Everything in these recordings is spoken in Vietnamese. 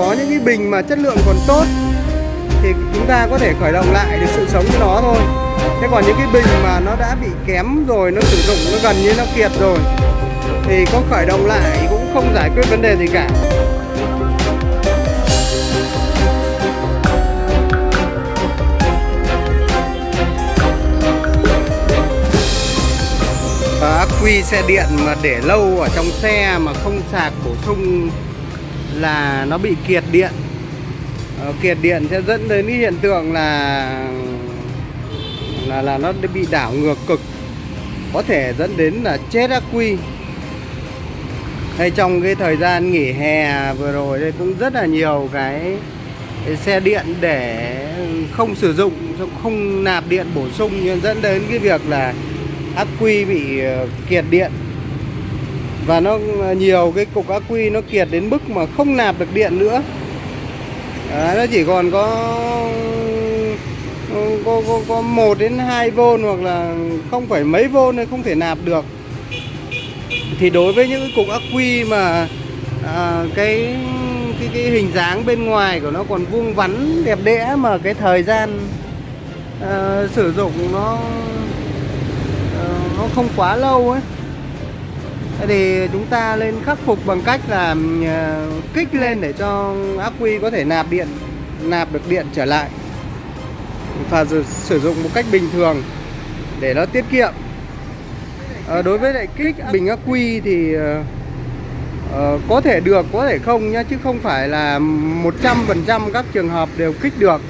có những cái bình mà chất lượng còn tốt thì chúng ta có thể khởi động lại được sự sống của nó thôi. Thế còn những cái bình mà nó đã bị kém rồi, nó sử dụng, nó gần như nó kiệt rồi, thì có khởi động lại cũng không giải quyết vấn đề gì cả. Và ắc quy xe điện mà để lâu ở trong xe mà không sạc bổ sung là nó bị kiệt điện. Ờ, kiệt điện sẽ dẫn đến cái hiện tượng là là là nó bị đảo ngược cực. Có thể dẫn đến là chết ác quy. Hay trong cái thời gian nghỉ hè vừa rồi đây cũng rất là nhiều cái, cái xe điện để không sử dụng không nạp điện bổ sung dẫn đến cái việc là ác quy bị ờ, kiệt điện và nó nhiều cái cục ắc quy nó kiệt đến mức mà không nạp được điện nữa Đấy, nó chỉ còn có có có có 1 đến 2 V hoặc là không phải mấy V nên không thể nạp được. Thì đối với những cục ắc quy mà à, cái cái cái hình dáng bên ngoài của nó còn vuông vắn đẹp đẽ mà cái thời gian à, sử dụng nó à, nó không quá lâu ấy thì chúng ta lên khắc phục bằng cách là ờ, kích lên để cho ác quy có thể nạp điện nạp được điện trở lại. Và sử dụng một cách bình thường để nó tiết kiệm. À, đối với lại kích bình ác quy thì uh, có thể được có thể không nhá chứ không phải là 100% các trường hợp đều kích được.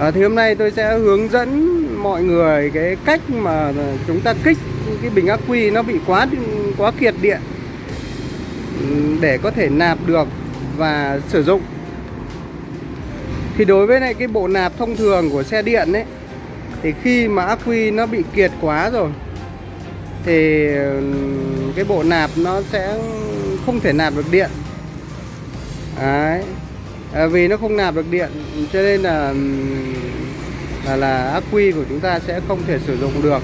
À, thì hôm nay tôi sẽ hướng dẫn mọi người cái cách mà chúng ta kích cái bình ắc quy nó bị quá quá kiệt điện. Để có thể nạp được và sử dụng. Thì đối với lại cái bộ nạp thông thường của xe điện ấy thì khi mà ắc quy nó bị kiệt quá rồi thì cái bộ nạp nó sẽ không thể nạp được điện. Đấy. À, vì nó không nạp được điện cho nên là là, là ắc quy của chúng ta sẽ không thể sử dụng được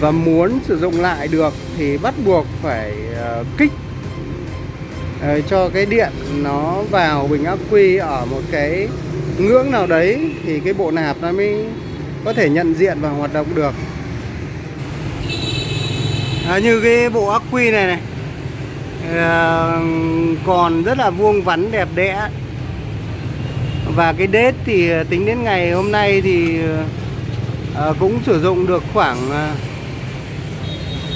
và muốn sử dụng lại được thì bắt buộc phải uh, kích uh, cho cái điện nó vào bình ắc quy ở một cái ngưỡng nào đấy thì cái bộ nạp nó mới có thể nhận diện và hoạt động được. À, như cái bộ ắc quy này này à, còn rất là vuông vắn đẹp đẽ. Và cái đết thì tính đến ngày hôm nay thì à, cũng sử dụng được khoảng à,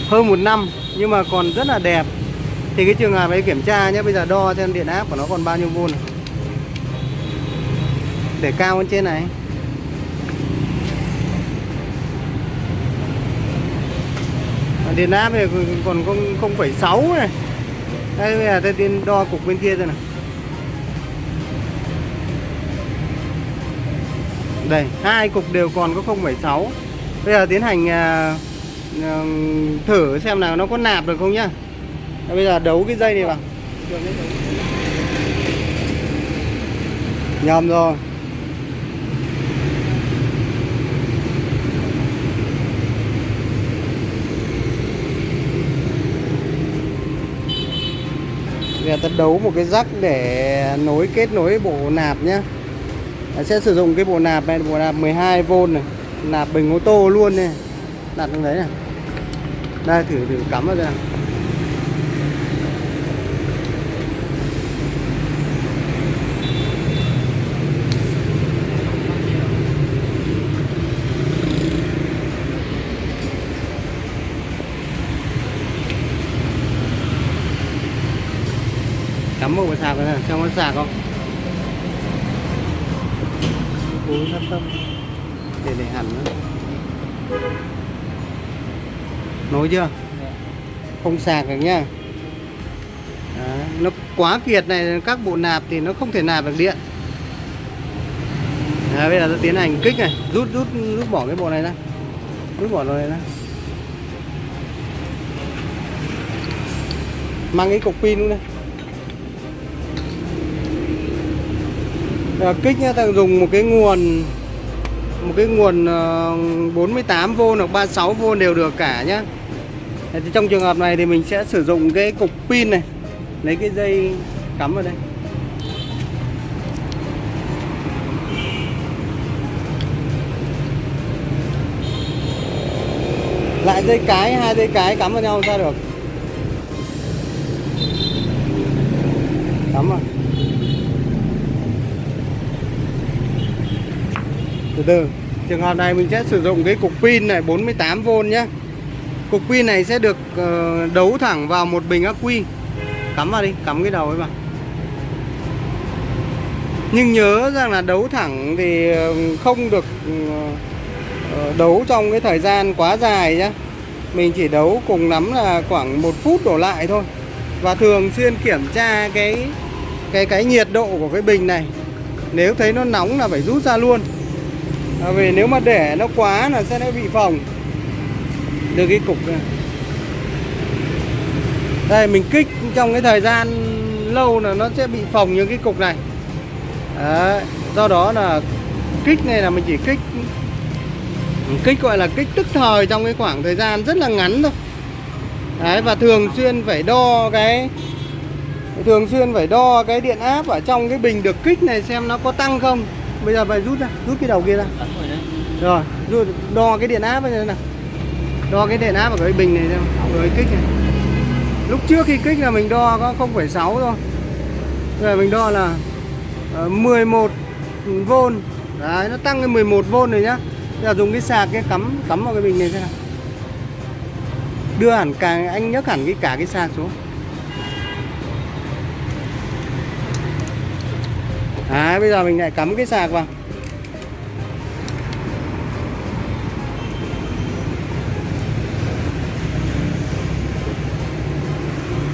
hơn một năm nhưng mà còn rất là đẹp. Thì cái trường hợp ấy kiểm tra nhé bây giờ đo xem điện áp của nó còn bao nhiêu vôn. Để cao hơn trên này. Điện áp này còn không phẩy sáu này. Đây bây giờ tôi tiên đo cục bên kia rồi này đây hai cục đều còn có 0,6 bây giờ tiến hành à, thử xem nào nó có nạp được không nhá. Bây giờ đấu cái dây này vào. Nhầm rồi. Bây giờ ta đấu một cái rắc để nối kết nối bộ nạp nhá. Sẽ sử dụng cái bộ nạp này, bộ nạp 12V này. Nạp bình ô tô luôn này. Đặt trong đấy này đây, thử thử cắm vào đây nào. Cắm một cái sạc này xem có sạc không? Cố sắp thấp để để hẳn nữa nối chưa? Không sạc được nhá. Đấy, nó quá kiệt này các bộ nạp thì nó không thể nạp được điện. Đấy, bây giờ tôi tiến hành kích này. Rút rút rút bỏ cái bộ này ra. Rút bỏ rồi ra. Mang cái cục pin luôn đây. Ờ, kích nhá ta dùng một cái nguồn một cái nguồn ờ, 48V hoặc 36V đều được cả nhá. Thì trong trường hợp này thì mình sẽ sử dụng cái cục pin này. Lấy cái dây cắm vào đây. Lại dây cái, hai dây cái cắm vào nhau ra được. Cắm vào. Từ từ. Trường hợp này mình sẽ sử dụng cái cục pin này 48V nhé. Cục pin này sẽ được ờ, đấu thẳng vào một bình ắc quy. Cắm vào đi, cắm cái đầu ấy vào. Nhưng nhớ rằng là đấu thẳng thì ờ, không được ờ, đấu trong cái thời gian quá dài nhé. Mình chỉ đấu cùng lắm là khoảng một phút đổ lại thôi. Và thường xuyên kiểm tra cái cái cái nhiệt độ của cái bình này. Nếu thấy nó nóng là phải rút ra luôn à, vì nếu mà để nó quá là sẽ bị phồng. Được cái cục này đây mình kích trong cái thời gian lâu là nó sẽ bị phồng những cái cục này. Đấy, do đó là kích này là mình chỉ kích kích gọi là kích tức thời trong cái khoảng thời gian rất là ngắn thôi. Đấy, và thường xuyên phải đo cái thường xuyên phải đo cái điện áp ở trong cái bình được kích này xem nó có tăng không bây giờ phải rút ra rút cái đầu kia ra. Rồi rút đo cái điện áp này nào đo cái điện áp ở cái bình này xem rồi kích này. Lúc trước khi kích là mình đo có 0,6 thôi. Rồi mình đo là uh, 11 v đấy nó tăng lên 11 v rồi nhá. Bây giờ dùng cái sạc cái cắm cắm vào cái bình này xem nào. Đưa hẳn cả anh nhấc hẳn cái cả cái sạc xuống Đấy, bây giờ mình lại cắm cái sạc vào.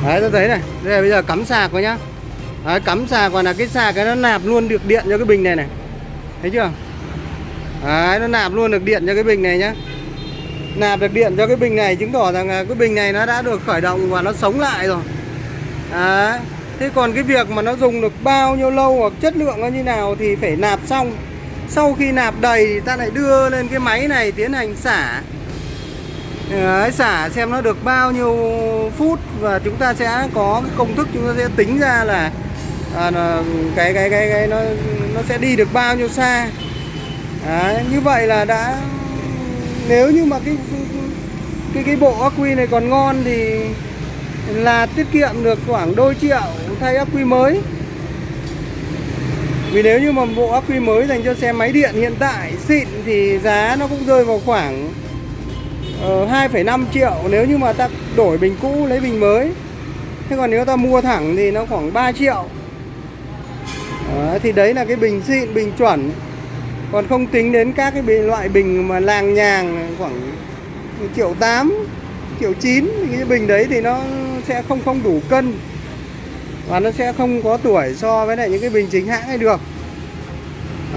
Đấy, tôi thấy này. Đây là bây giờ cắm sạc vào nhá. Đấy, cắm sạc vào là cái sạc cái nó nạp luôn được điện cho cái bình này này. Thấy chưa? Đấy, nó nạp luôn được điện cho cái bình này nhá. Nạp được điện cho cái bình này chứng tỏ rằng cái bình này nó đã được khởi động và nó sống lại rồi. Đấy. Thế còn cái việc mà nó dùng được bao nhiêu lâu hoặc chất lượng nó như nào thì phải nạp xong. Sau khi nạp đầy thì ta lại đưa lên cái máy này tiến hành xả. Đấy, xả xem nó được bao nhiêu phút và chúng ta sẽ có cái công thức chúng ta sẽ tính ra là à, cái, cái cái cái nó nó sẽ đi được bao nhiêu xa. Đấy, như vậy là đã nếu như mà cái cái cái bộ ắc quy này còn ngon thì là tiết kiệm được khoảng đôi triệu thay ắc quy mới. Vì nếu như mà bộ ắc quy mới dành cho xe máy điện hiện tại xịn thì giá nó cũng rơi vào khoảng ờ, uh, 2,5 triệu nếu như mà ta đổi bình cũ lấy bình mới. Thế còn nếu ta mua thẳng thì nó khoảng 3 triệu. Đó, thì đấy là cái bình xịn bình chuẩn. Còn không tính đến các cái bình, loại bình mà làng nhàng khoảng triệu 8 triệu 9 thì cái bình đấy thì nó sẽ không không đủ cân. Và nó sẽ không có tuổi so với lại những cái bình chính hãng ấy được.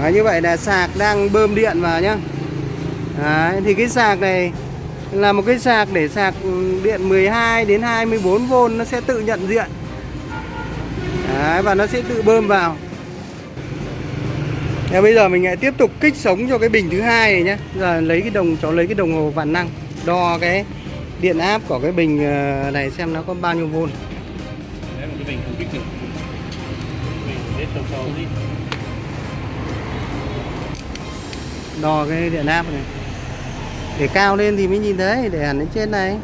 Đấy, như vậy là sạc đang bơm điện vào nhá. Đấy, thì cái sạc này là một cái sạc để sạc ừ, điện 12 đến 24V nó sẽ tự nhận diện. Đấy, và nó sẽ tự bơm vào. Thế bây giờ mình lại tiếp tục kích sống cho cái bình thứ hai này nhé giờ lấy cái đồng cháu lấy cái đồng hồ vạn năng đo cái điện áp của cái bình ờ, này xem nó có bao nhiêu vôn. Đấy một cái bình không kích được. Bình đến sâu sâu đi. Đo cái điện áp này. Để cao lên thì mới nhìn thấy Để hẳn lên trên này.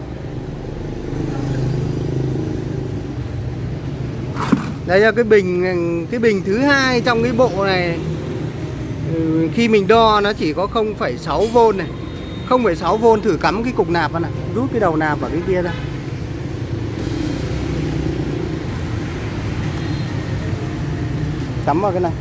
Đây là cái bình Cái bình thứ hai trong cái bộ này ừ, Khi mình đo nó chỉ có 0,6V này 0,6V thử cắm cái cục nạp vào này Rút cái đầu nạp vào cái kia ra. Cắm vào cái này.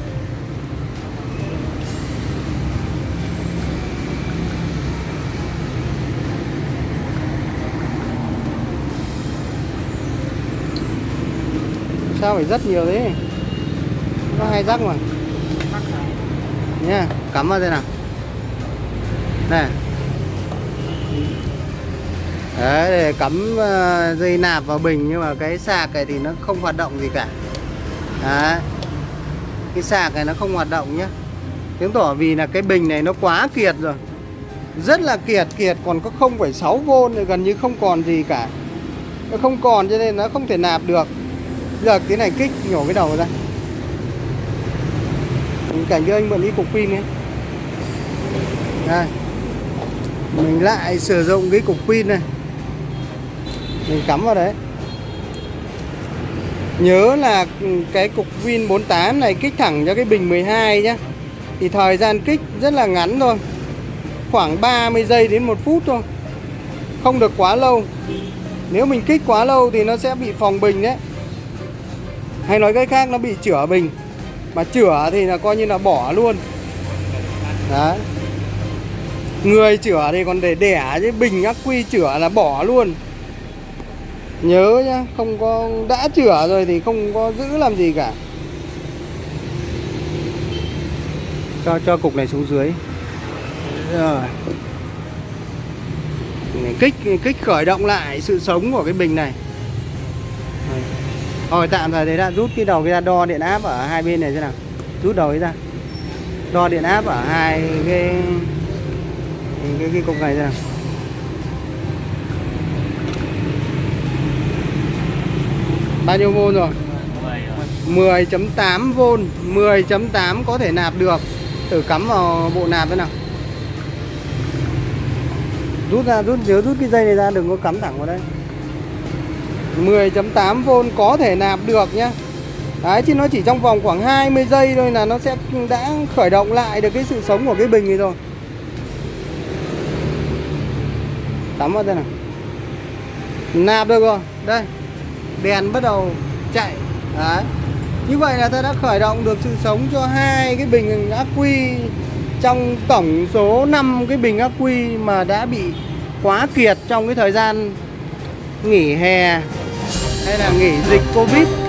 Sao phải rất nhiều thế? Nó hay rắc mà. Nha Cắm vào đây nào. Này Đấy, để cắm ờ, dây nạp vào bình nhưng mà cái sạc này thì nó không hoạt động gì cả. Đấy. Cái sạc này nó không hoạt động nhé Chứng tỏ vì là cái bình này nó quá kiệt rồi. Rất là kiệt kiệt còn có 0,6V thì gần như không còn gì cả. Nó không còn cho nên nó không thể nạp được. Giờ cái này kích nhổ cái đầu ra. Cảnh cho anh mượn đi cục pin ấy đây. Mình lại sử dụng cái cục pin này mình cắm vào đấy. Nhớ là cái cục Win 48 này kích thẳng cho cái bình 12 nhá. Thì thời gian kích rất là ngắn thôi. Khoảng 30 giây đến 1 phút thôi. Không được quá lâu. Nếu mình kích quá lâu thì nó sẽ bị phòng bình đấy. Hay nói cách khác, nó bị chữa bình. Mà chữa thì là coi như là bỏ luôn. Đấy. Người chữa thì còn để đẻ chứ, bình ác quy chữa là bỏ luôn nhớ nhá không có đã chữa rồi thì không có giữ làm gì cả. Cho cho cục này xuống dưới. Rồi. Kích kích khởi động lại sự sống của cái bình này. Rồi. rồi tạm thời đấy đã. Rút cái đầu cái ra đo điện áp ở hai bên này thế nào. Rút đầu ấy ra. Đo điện áp ở hai cái cái, cái, cái cục này thế nào. Bao nhiêu volt rồi? 10.8V 10.8 có thể nạp được. Thử cắm vào bộ nạp thế nào? Rút ra, rút, nhớ rút cái dây này ra đừng có cắm thẳng vào đây. 10.8V có thể nạp được nhá. Đấy chứ nó chỉ trong vòng khoảng 20 giây thôi là nó sẽ đã khởi động lại được cái sự sống của cái bình này rồi. Tắm vào đây nào. Nạp được rồi. Đây Đèn bắt đầu chạy. Đấy. Như vậy là ta đã khởi động được sự sống cho hai cái bình ắc quy trong tổng số 5 cái bình ắc quy mà đã bị quá kiệt trong cái thời gian nghỉ hè hay là nghỉ dịch Covid.